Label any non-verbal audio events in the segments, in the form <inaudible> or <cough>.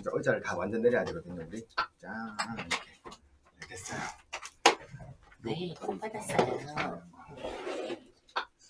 이제 의자를 다 완전 내려야 되거든요 우리 자 이렇게 네, 됐어요 네, 꼭 받았어요.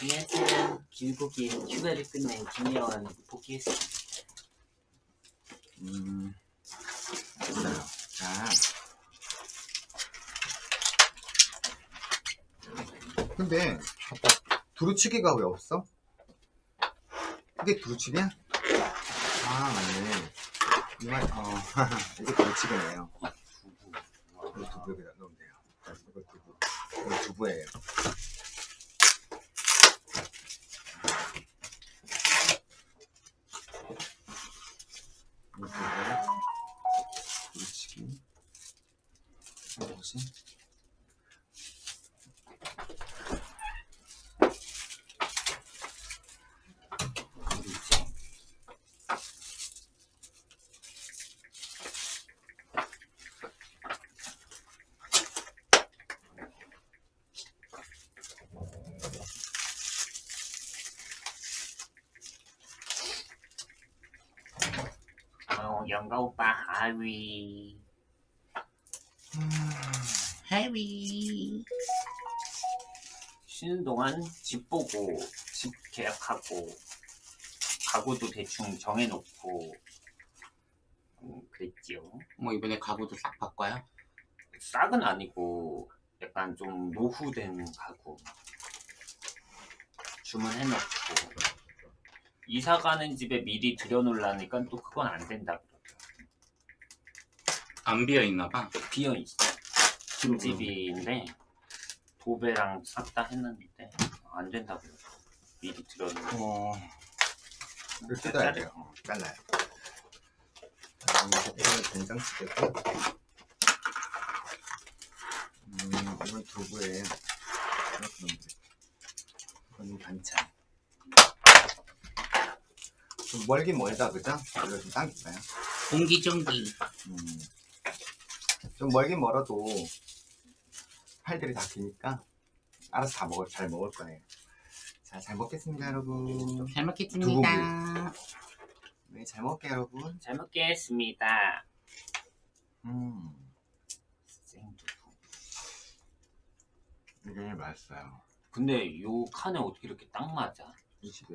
안녕하세요. 길고 긴 휴가를 끝낸 김예원 복귀했습니다. 음 됐어요 자 근데 두루치기가 왜 없어? 이게 두루치기야? 아 맞네 이말 어 이게 두루치기네요 이거 두부 여기다 넣으면 돼요 자, 이거 두부 이거 두부예요 이거 두부 두루치기 뭐지? 어, 영가 오빠 하위. 하위. 쉬는 동안 집 보고 집 계약하고 가구도 대충 정해놓고 음, 그랬지요. 뭐 이번에 가구도 싹 바꿔요? 싹은 아니고 약간 좀 노후된 가구 주문해놓고 이사 가는 집에 미리 들여놓으려니까 또 그건 안 된다 그러더라고요. 안 비어 있나 봐. 비어 있어. 김집인데 도배랑 싹 다 했는데 안 된다 그러더라고요. 미리 들여놓고 어, 이걸 뜯어야 돼요. 어, 잘라요. 자, 이렇게 이거는 된장찌개고, 음, 이건 돼. 이거는 반찬. 좀 멀긴 멀다, 그죠? 이거 좀 당길까요? 옹기종기. 음. 좀 멀긴 멀어도 팔들이 다 기니까 알아서 다 먹을, 잘 먹을 거예요. 자, 잘 먹겠습니다, 여러분. 잘 먹겠습니다. 네, 잘 먹을게요, 여러분. 잘 먹겠습니다. 음, 생두부. 이게 맛있어요. 근데 요 칸에 어떻게 이렇게 딱 맞아? 이 집에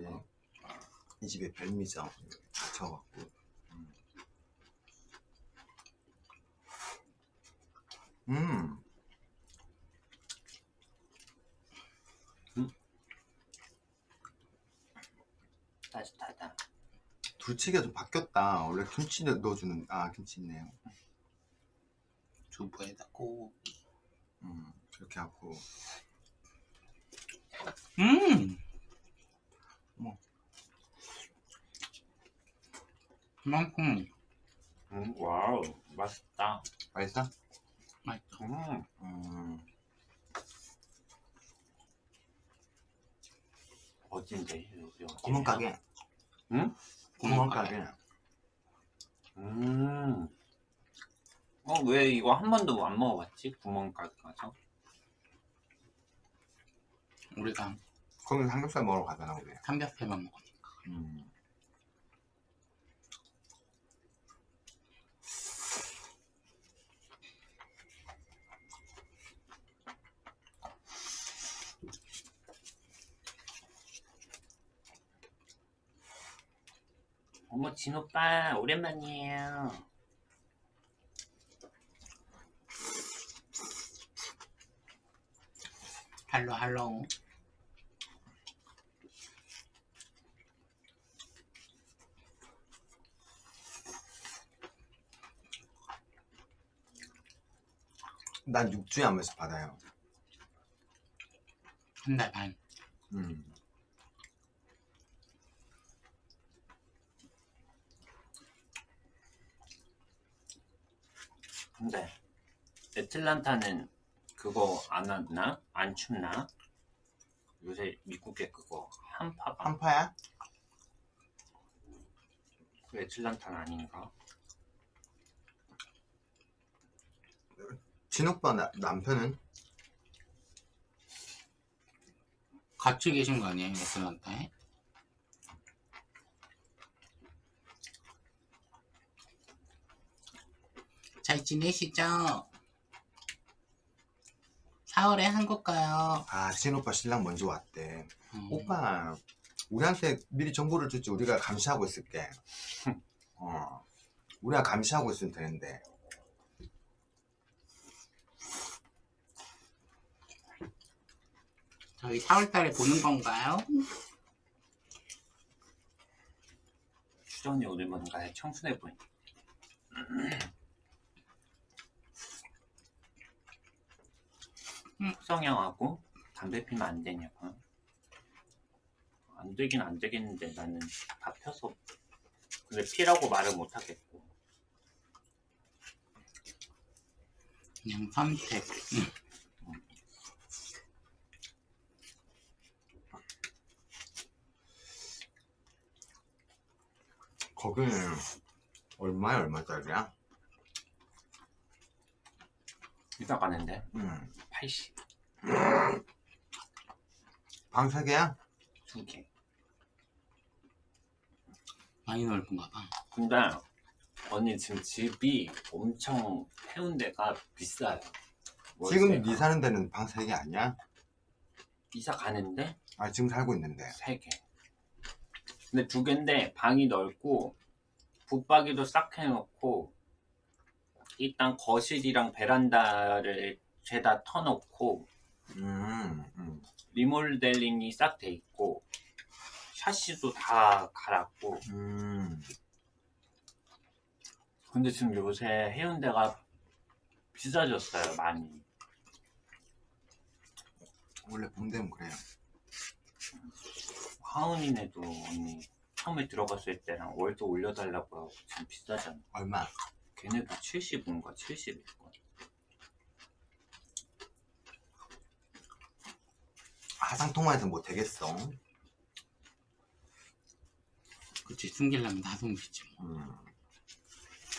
이 집에 별미죠. 다쳐갖고. 음. 따뜻하다. 두치기가 좀 바뀌었다. 원래 김치 넣어주는 아 김치 있네요. 두부에다 고기. 음 이렇게 하고 음. 뭐. 그만큼 음, 와우, 맛있다. 맛있어? 맛있어. 음, 음 어딘데? 어디예요? 구멍 가게. 응? 구멍 가게. 음. 어, 왜 이거 한 번도 안 먹어봤지? 구멍 가게 가서? 우리가 거기 삼겹살 먹으러 가잖아 우리. 삼겹살만 먹으니까. 음. 어머, 진 오빠, 오랜만이에요. 할로 할로. 난 6주에 한 번씩 받아요. 한 달 반. 음. 근데, 애틀란타는 그거 안 왔나? 안 춥나? 요새 미국에 그거 한파가 한파야? 그 애틀란타는 아닌가? 진오빠 나, 남편은? 같이 계신 거 아니에요? 애틀란타에? 잘 지내시죠? 4월에 한국 가요. 아 친오빠 신랑 먼저 왔대 음, 오빠 우리한테 미리 정보를 줬지 우리가 감시하고 있을게 <laughs> 어 우리가 감시하고 있으면 되는데 저희 4월달에 보는 건가요? 추정이 오늘 뭔가 청순해 보이네. 성형하고 담배 피면 안 되냐고. 안 되긴 안 되겠는데 나는 다 펴서. 근데 피라고 말을 못 하겠고. 그냥 선택. 거기는 얼마야 얼마짜리야? 이사 가는데 음. 80. 방 3개야? 두 개. 많이 넓은가 봐. 근데 언니 지금 집이 엄청 해운대가 비싸요. 지금 월세가. 네 사는 데는 방 3개 아니야? 이사 가는데 아 지금 살고 있는데 세 개. 근데 두 개인데 방이 넓고 붙박이도 싹 해놓고 일단 거실이랑 베란다를 죄다 터놓고 음, 음. 리모델링이 싹 돼 있고 샤시도 다 갈았고 음. 근데 지금 요새 해운대가 비싸졌어요 많이 원래 봄 되면 그래요 하은이네도 언니 처음에 들어갔을 때랑 월도 올려달라고 하고 지금 비싸잖아 얼마? 걔네도 70인가 70일걸 하상통화해서 뭐 되겠어 그치, 숨기려면 다 숨기지. 뭐. 음.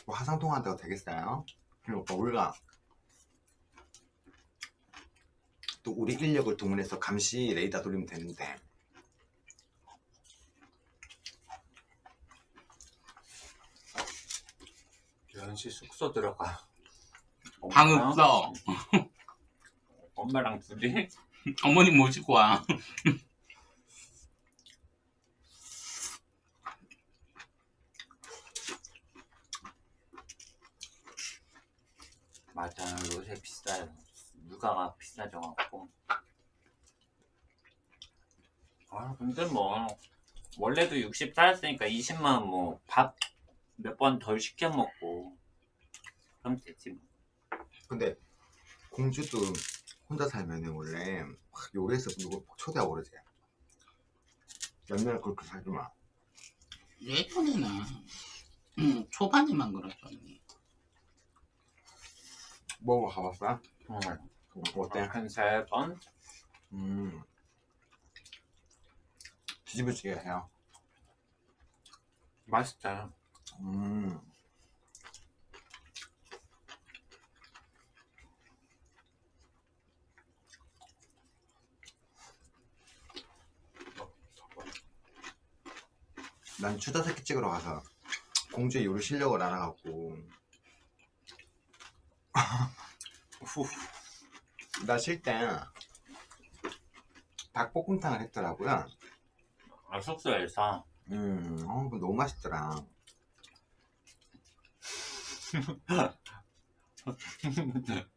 뭐 하상통화한다고 되겠어요? 그리고 오빠 우리가 또 우리 인력을 동원해서 감시 레이더 돌리면 되는데 연시 숙소 들어가 방 없어. 엄마랑 둘이 <laughs> 어머님 모시고 와. <laughs> 맞아 요새 비싸요 물가가 비싸져 갖고 아 근데 뭐 원래도 60 살았으니까 20만 뭐밥 몇 번 덜 시켜 먹고 그럼 되지 뭐. 근데 공주도 혼자 살면 원래 확 요리해서 누구 초대하고 그러지 옛날에 그렇게 살지 마 예전에는 음, 초반에만 그러더니 먹으러 가봤어? 응. 어때? 한세 번? 음 뒤집어지게 해요 맛있어요 음 난 추자새끼 찍으러 가서 공주의 요리 실력을 알아갖고. 후. 나쉴 때 닭볶음탕을 했더라고요. 아, 숙소에서 음, 어, 너무 맛있더라 <laughs>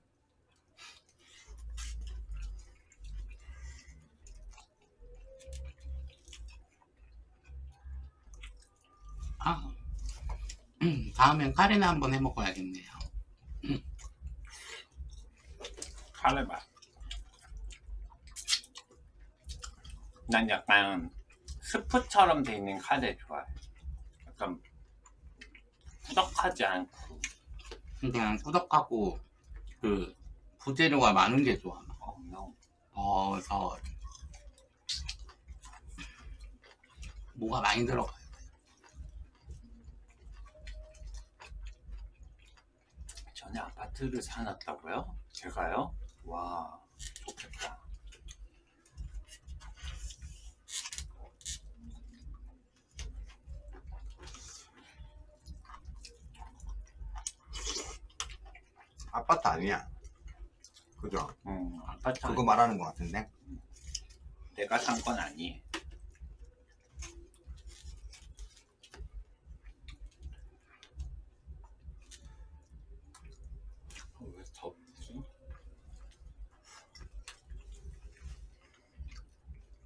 아, 음, 다음엔 카레나 한번 해 먹어야겠네요. 카레 맛. 난 약간 스프처럼 돼 있는 카레 좋아해. 약간 꾸덕하지 않고. 그냥 꾸덕하고 그 부재료가 많은 게 좋아. 어, no. 버섯 뭐가 많이 들어가요. 전에 아파트를 사놨다고요? 제가요? 와, 좋겠다. 아파트 아니야. 그죠? 음, 아파트 그거 말하는 것 같은데. 내가 산 건 아니에요. 어, 왜 덥지?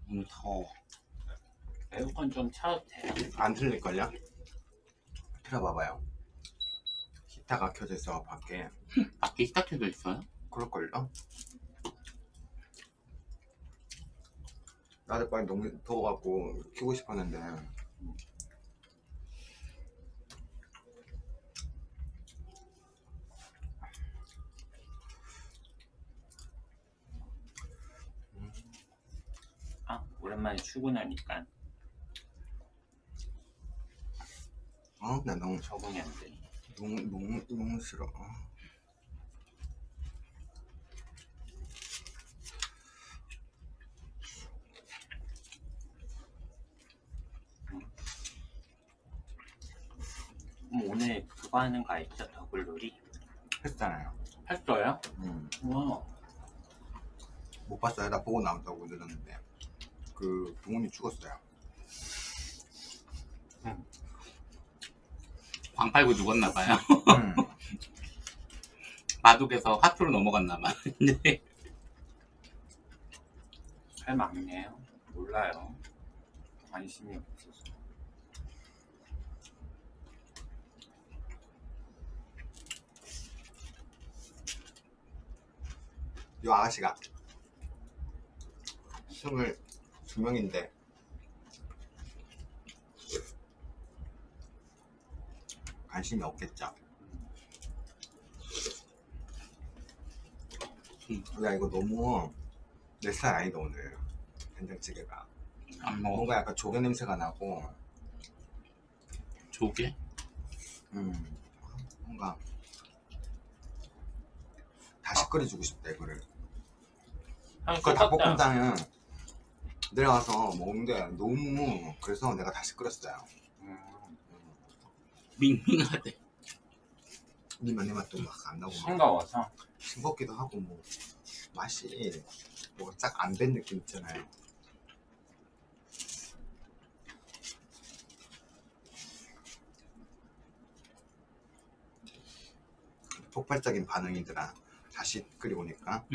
오늘 더워. 에어컨 좀 차도 돼요. 안 틀릴걸요? 틀어봐봐요. 히타가 켜져 있어 밖에. <laughs> 밖에 시작해져 있어요? 그럴걸요? 나도 빨리 너무 더워갖고 키고 싶었는데 아, 오랜만에 출근하니까 어? 나 너무 적응이 안 돼. 너무 너무 너무 싫어. 어. 음, 오늘 그거 하는 거 알죠? 더글놀이? 했잖아요. 했어요? 음. 우와. 못 봤어요. 나 보고 나온다고 늘었는데 그 부모님 죽었어요. 광 팔고 죽었나 봐요. 음. <laughs> 마둑에서 화투로 넘어갔나봐. 근데 잘 막네요. 몰라요. 관심이 없어서. 이 아가씨가 스물 두 명인데 관심이 없겠죠. 음. 야 이거 너무 내 스타일 아니다 오늘 된장찌개가 안 먹어. 뭔가 약간 조개 냄새가 나고 조개? 음 뭔가 다시 끓여주고 싶다 이거를 형, 그 똑같다. 닭볶음탕은 내려가서 먹는데 너무 그래서 내가 다시 끓였어요. 음, 밍밍하대. 니만 내 맛도 막 안 나고 막 싱거워서. 싱겁기도 하고 뭐 맛이 뭐가 쫙안 된 느낌 있잖아요. 폭발적인 반응이더라. 다시 끓여오니까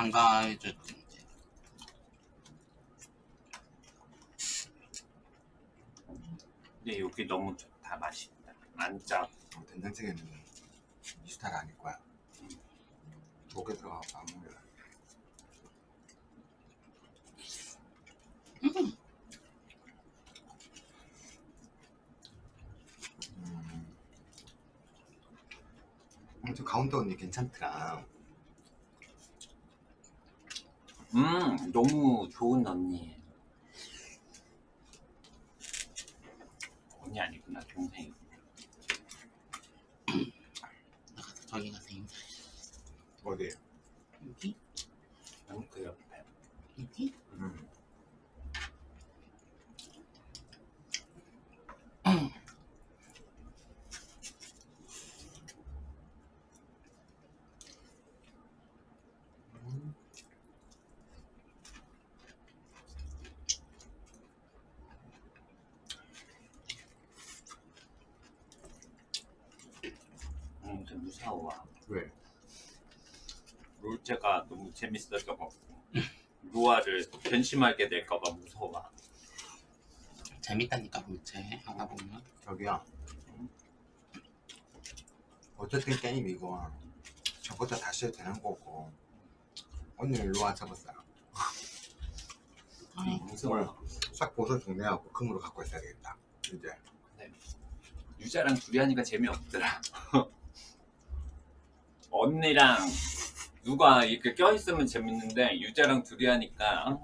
한가해졌지. 근데 여기 너무 좋다. 맛있다. 안 짜. 어, 된장찌개는 이 스타일 아닐 거야 조개 들어가서 안 먹을래 음. 음, 저 가운데 언니 괜찮더라 음, 너무 좋은 언니. 언니 아니구나, 동생이. 나가서 저기 가서 인사. 어디? 여기? 너무 그 옆에. 여기? 음. 무서워. 왜? 롤제가 너무 재밌어져갖고. 루아를 변심하게 될까봐 무서워. 재밌다니까 볼체 하다 보면. 저기요. 어쨌든 게임 이거 저부터 다시 해도 되는 거고 일로 와 잡았어요. 아이, 무서워. 싹 벗어 정리하고 금으로 갖고 있어야 되겠다. 이제 유자랑 둘이 하니까 재미없더라. <laughs> 언니랑 누가 이렇게 껴있으면 재밌는데 유자랑 둘이 하니까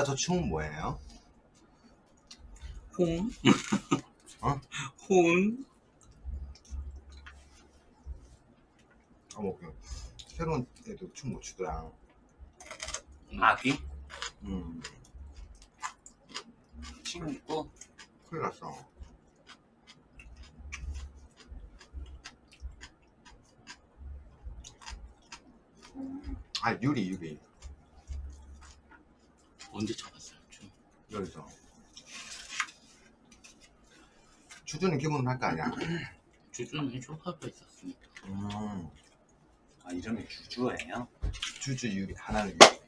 유자 저 춤은 뭐예요? 홍? <laughs> 어? 홍? 어머 그 새로운 애도 춤 못 추더라 아기? 음 친구? 큰일 났어 아 유리 유리 언제 잡았어요? 좀. 여기서 주주는 기본은 할거 아니야 <clears throat> 주주는 쇼파가 있었으니까. 음 아 이름이 주주예요? 주주 유리 하나는 유리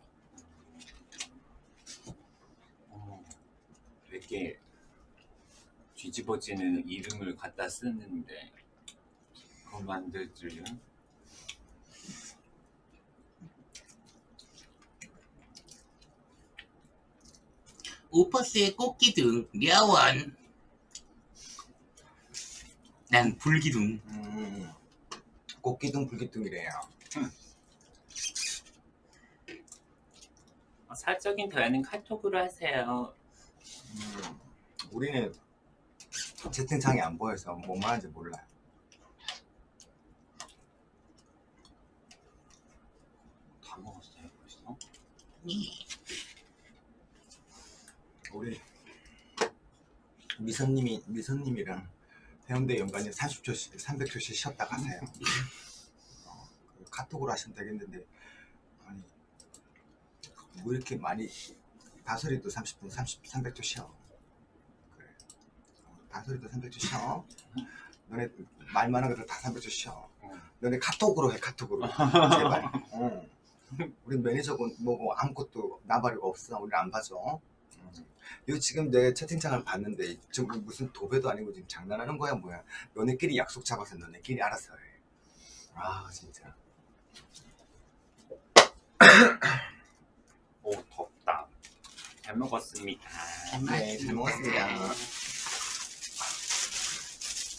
어, 되게 뒤집어지는 이름을 갖다 쓰는데 그걸 만들 줄은 오퍼스의 꽃기둥, 려원. 난 불기둥. 음 꽃기둥 불기둥이래요 어, 사적인 대화는 카톡으로 하세요. 음, 우리는 채팅창이 안 보여서 뭔 말하는지 몰라요 다 먹었어요 벌써? 우리 미선님이 미선님이랑 해운대 연간에 30초씩 300초씩 쉬었다 가세요. 어, 그 카톡으로 하시면 되겠는데 아니 뭐 이렇게 많이 다솔이도 30분 30 300초 쉬어. 그래. 어, 다솔이도 300초 쉬어. 너네 말 많은 것들 다 300초 쉬어. 너네 카톡으로 해 카톡으로 제발. <laughs> 어. 우리 매니저고 뭐고 아무것도 나발이가 없어. 우리 안 봐줘. 음. 이거 지금 내 채팅창을 봤는데 지금 무슨 도배도 아니고 지금 장난하는 거야 뭐야 너네끼리 약속 잡아서 너네끼리 알아서 해아 진짜 오 덥다. 잘 먹었습니다. 네잘 먹었습니다